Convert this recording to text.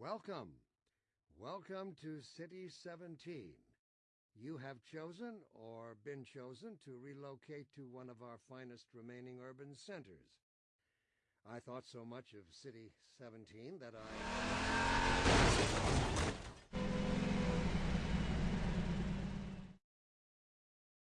Welcome. Welcome to City 17. You have chosen, or been chosen, to relocate to one of our finest remaining urban centers. I thought so much of City 17 that I...